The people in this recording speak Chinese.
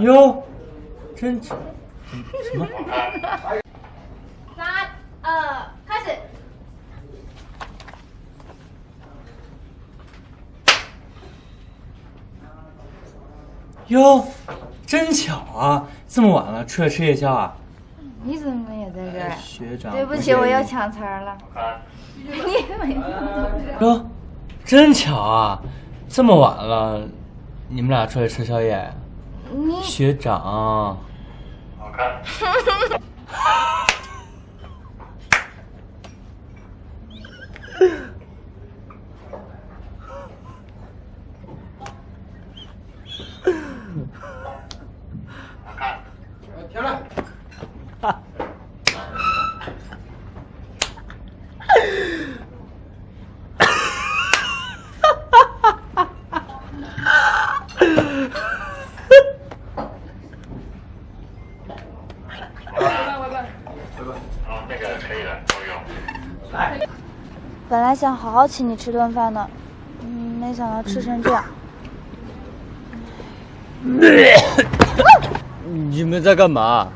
哟，真什么？三二开始。哟，真巧啊！这么晚了，出来吃夜宵啊？你怎么也在这儿？学长，对不起，我又抢词儿了。你？真巧啊！这么晚了，你们俩出来吃宵夜？你学长，好看。好看。停了。好，那个可以了，够用。来。本来想好好请你吃顿饭的，嗯，没想到吃成这样。你们在干嘛？